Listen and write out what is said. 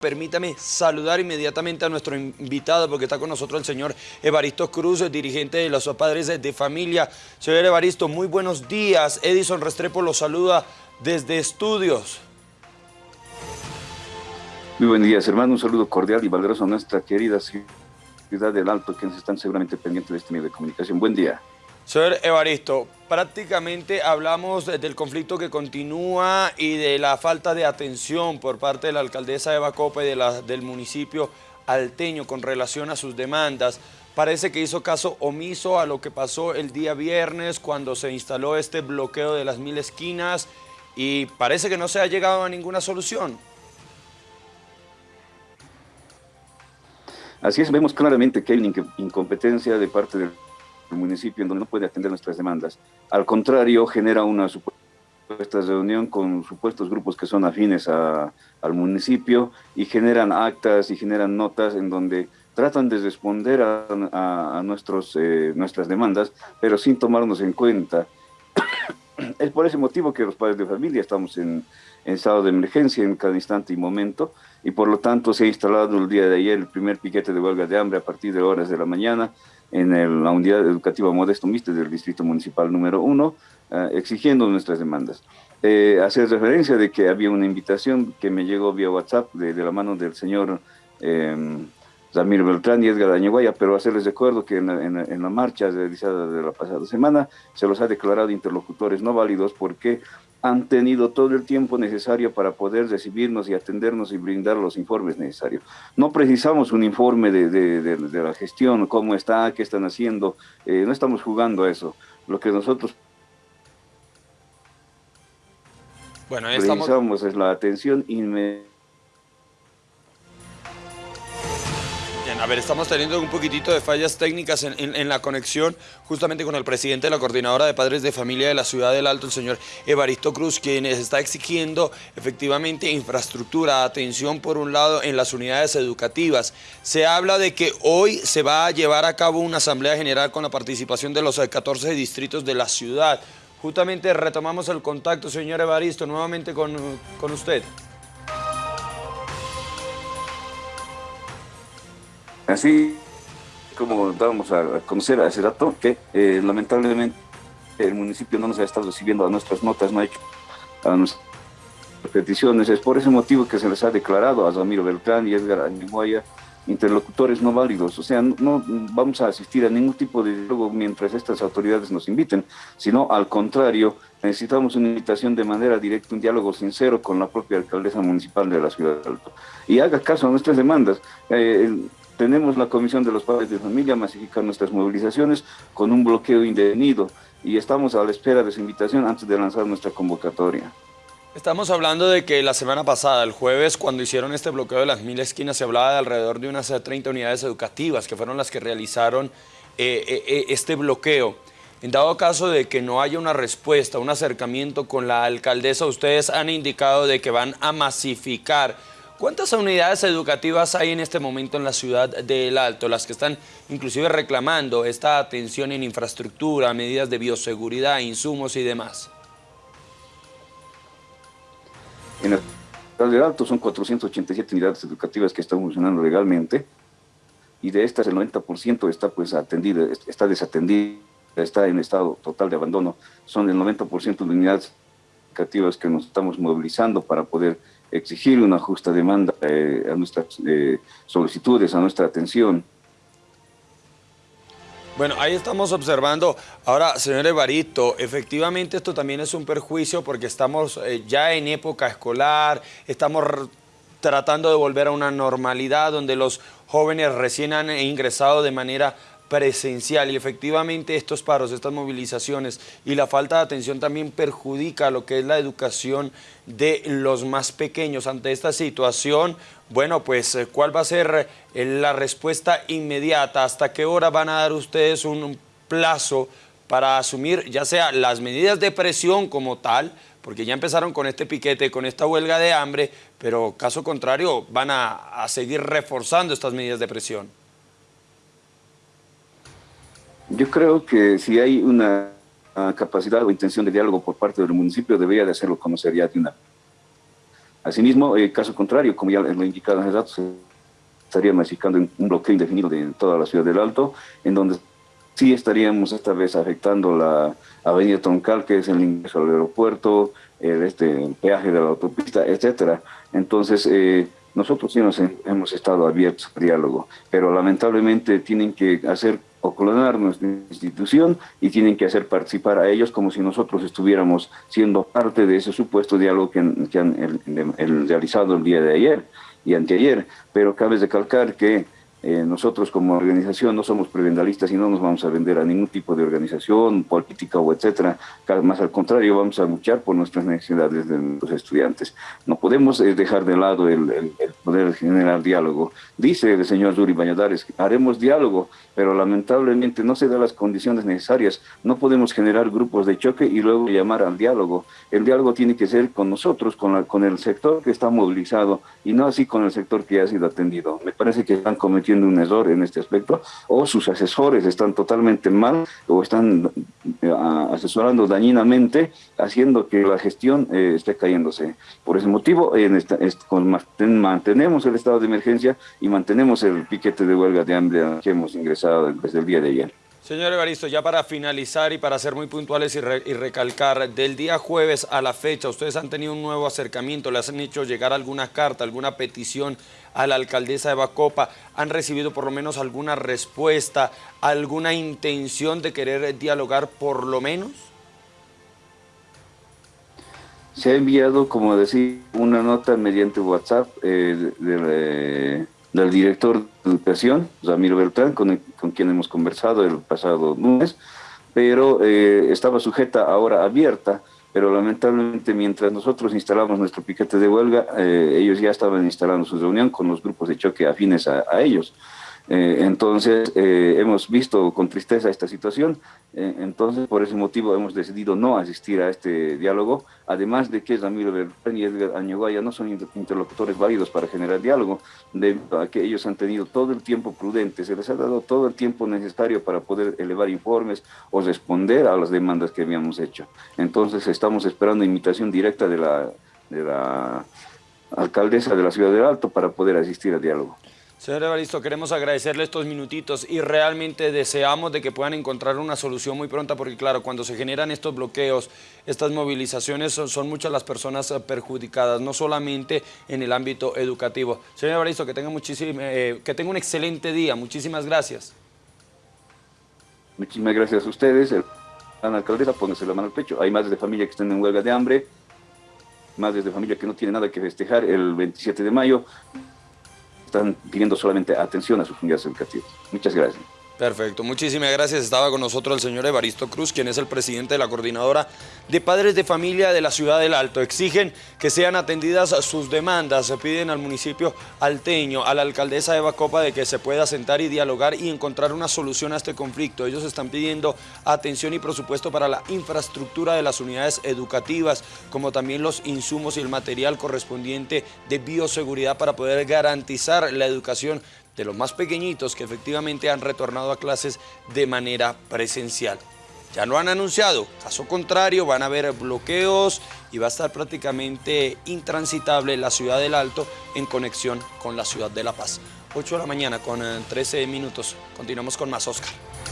Permítame saludar inmediatamente a nuestro invitado porque está con nosotros el señor Evaristo Cruz, dirigente de los padres de familia. Señor Evaristo, muy buenos días. Edison Restrepo lo saluda desde estudios. Muy buen día, hermano. Un saludo cordial y valeroso a nuestra querida ciudad del Alto, quienes están seguramente pendientes de este medio de comunicación. Buen día. Señor Evaristo, prácticamente hablamos del conflicto que continúa y de la falta de atención por parte de la alcaldesa Eva Copa y del municipio alteño con relación a sus demandas. Parece que hizo caso omiso a lo que pasó el día viernes cuando se instaló este bloqueo de las mil esquinas y parece que no se ha llegado a ninguna solución. Así es, vemos claramente que hay una incompetencia de parte del el municipio en donde no puede atender nuestras demandas. Al contrario, genera una supuesta reunión con supuestos grupos que son afines al municipio y generan actas y generan notas en donde tratan de responder a, nuestros, eh, nuestras demandas, pero sin tomarnos en cuenta. es por ese motivo que los padres de familia estamos en, en estado de emergencia en cada instante y momento, y por lo tanto se ha instalado el día de ayer el primer piquete de huelga de hambre a partir de horas de la mañana, en la unidad educativa Modesto Miste del Distrito Municipal número 1, eh, exigiendo nuestras demandas. Eh, hacer referencia de que había una invitación que me llegó vía WhatsApp de, la mano del señor eh, Beltrán y Edgar Añeguaya, pero hacerles recuerdo que en la marcha realizada de la pasada semana se los ha declarado interlocutores no válidos porque han tenido todo el tiempo necesario para poder recibirnos y atendernos y brindar los informes necesarios. No precisamos un informe de, de, la gestión, cómo está, qué están haciendo, eh, no estamos jugando a eso. Lo que nosotros bueno, precisamos es la atención inmediata a ver, estamos teniendo un poquitito de fallas técnicas en, la conexión justamente con el presidente de la Coordinadora de Padres de Familia de la Ciudad del Alto, el señor Evaristo Cruz, quien está exigiendo efectivamente infraestructura, atención por un lado en las unidades educativas. Se habla de que hoy se va a llevar a cabo una asamblea general con la participación de los 14 distritos de la ciudad. Justamente retomamos el contacto, señor Evaristo, nuevamente con, con usted. Así como dábamos a conocer hace rato, que eh, lamentablemente el municipio no nos ha estado recibiendo a nuestras notas, no ha hecho a nuestras peticiones. Es por ese motivo que se les ha declarado a Ramiro Beltrán y Edgar Añeguaya interlocutores no válidos. O sea, no vamos a asistir a ningún tipo de diálogo mientras estas autoridades nos inviten, sino al contrario, necesitamos una invitación de manera directa, un diálogo sincero con la propia alcaldesa municipal de la ciudad de Alto. Y haga caso a nuestras demandas. Eh, tenemos la Comisión de los Padres de Familia masificar nuestras movilizaciones con un bloqueo indefinido y estamos a la espera de su invitación antes de lanzar nuestra convocatoria. Estamos hablando de que la semana pasada, el jueves, cuando hicieron este bloqueo de las mil esquinas, se hablaba de alrededor de unas 30 unidades educativas que fueron las que realizaron eh, eh, eh, este bloqueo. En dado caso de que no haya una respuesta, un acercamiento con la alcaldesa, ustedes han indicado de que van a masificar ¿Cuántas unidades educativas hay en este momento en la ciudad de El Alto, las que están inclusive reclamando esta atención en infraestructura, medidas de bioseguridad, insumos y demás? En la ciudad de El Alto son 487 unidades educativas que están funcionando legalmente y de estas el 90% está pues atendida, está desatendida, está en estado total de abandono. Son el 90% de unidades educativas que nos estamos movilizando para poder exigir una justa demanda eh, a nuestras eh, solicitudes, a nuestra atención. Bueno, ahí estamos observando. Ahora, señor Evarito, efectivamente esto también es un perjuicio porque estamos eh, ya en época escolar, estamos tratando de volver a una normalidad donde los jóvenes recién han ingresado de manera presencial y efectivamente estos paros, estas movilizaciones y la falta de atención también perjudica lo que es la educación de los más pequeños. Ante esta situación, bueno, pues eh, ¿cuál va a ser eh, la respuesta inmediata? ¿Hasta qué hora van a dar ustedes un plazo para asumir ya sea las medidas de presión como tal, porque ya empezaron con este piquete, con esta huelga de hambre, pero caso contrario van a, a seguir reforzando estas medidas de presión? Yo creo que si hay una capacidad o intención de diálogo por parte del municipio, debería de hacerlo conocer ya de una Asimismo, el caso contrario, como ya lo indicado hace rato, estaría masificando un bloqueo indefinido de toda la ciudad del Alto, en donde sí estaríamos esta vez afectando la avenida Troncal, que es el ingreso al aeropuerto, el, este, peaje de la autopista, etcétera. Entonces, eh, nosotros sí nos hemos estado abiertos al diálogo, pero lamentablemente tienen que hacer o clonar nuestra institución y tienen que hacer participar a ellos como si nosotros estuviéramos siendo parte de ese supuesto diálogo que han, realizado el día de ayer y anteayer. Pero cabe recalcar que eh, nosotros como organización no somos prebendalistas y no nos vamos a vender a ningún tipo de organización política o etcétera. Más al contrario, vamos a luchar por nuestras necesidades de los estudiantes. No podemos eh, dejar de lado el, el, poder generar diálogo. Dice el señor Zuri Bañadares, haremos diálogo, pero lamentablemente no se dan las condiciones necesarias. No podemos generar grupos de choque y luego llamar al diálogo. El diálogo tiene que ser con nosotros, con, la, con el sector que está movilizado y no así con el sector que ha sido atendido. Me parece que están cometiendo un error en este aspecto, o sus asesores están totalmente mal o están eh, asesorando dañinamente, haciendo que la gestión eh, esté cayéndose. Por ese motivo, en esta, mantenemos el estado de emergencia y mantenemos el piquete de huelga de hambre que hemos ingresado desde el día de ayer. Señor Evaristo, ya para finalizar y para ser muy puntuales y, recalcar, del día jueves a la fecha, ustedes han tenido un nuevo acercamiento, les han hecho llegar alguna carta, alguna petición a la alcaldesa de Bacopa, han recibido por lo menos alguna respuesta, alguna intención de querer dialogar por lo menos? Se ha enviado, como decía, una nota mediante WhatsApp eh, de del director de educación, Ramiro Beltrán, con, quien hemos conversado el pasado lunes, pero eh, estaba sujeta ahora abierta, pero lamentablemente mientras nosotros instalamos nuestro piquete de huelga, eh, ellos ya estaban instalando su reunión con los grupos de choque afines a ellos. Eh, entonces, eh, hemos visto con tristeza esta situación, eh, entonces por ese motivo hemos decidido no asistir a este diálogo, además de que Ramiro Bertrán y Edgar Añoguaya no son interlocutores válidos para generar diálogo, debido que ellos han tenido todo el tiempo prudente, se les ha dado todo el tiempo necesario para poder elevar informes o responder a las demandas que habíamos hecho. Entonces estamos esperando invitación directa de la, de la alcaldesa de la Ciudad del Alto para poder asistir al diálogo. Señor Evaristo, queremos agradecerle estos minutitos y realmente deseamos de que puedan encontrar una solución muy pronta porque claro, cuando se generan estos bloqueos, estas movilizaciones, son, muchas las personas eh, perjudicadas, no solamente en el ámbito educativo. Señor Evaristo, que tenga, eh, que tenga un excelente día, muchísimas gracias. Muchísimas gracias a ustedes, la alcaldesa, póngase la mano al pecho, hay madres de familia que están en huelga de hambre, madres de familia que no tienen nada que festejar el 27 de mayo, están pidiendo solamente atención a sus unidades educativas. Muchas gracias. Perfecto, muchísimas gracias. Estaba con nosotros el señor Evaristo Cruz, quien es el presidente de la coordinadora de padres de familia de la ciudad del Alto. Exigen que sean atendidas sus demandas. Se piden al municipio alteño, a la alcaldesa de Bacopa, de que se pueda sentar y dialogar y encontrar una solución a este conflicto. Ellos están pidiendo atención y presupuesto para la infraestructura de las unidades educativas, como también los insumos y el material correspondiente de bioseguridad para poder garantizar la educación de los más pequeñitos que efectivamente han retornado a clases de manera presencial. Ya lo han anunciado, caso contrario van a haber bloqueos y va a estar prácticamente intransitable la ciudad del Alto en conexión con la ciudad de La Paz. 8 de la mañana con 13 eh, minutos, continuamos con más Oscar.